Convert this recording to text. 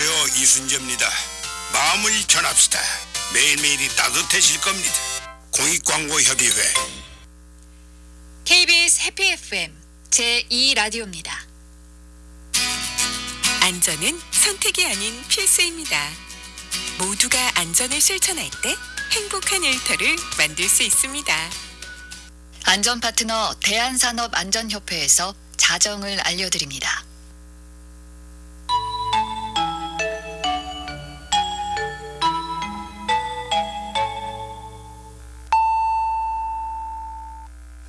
안녕하세요 이순재입니다. 마음을 전합시다. 매일매일이 따뜻해질 겁니다. 공익광고협의회 KBS 해피 FM 제2 라디오입니다. 안전은 선택이 아닌 필수입니다. 모두가 안전을 실천할 때 행복한 일터를 만들 수 있습니다. 안전 파트너 대한산업안전협회에서 자정을 알려드립니다.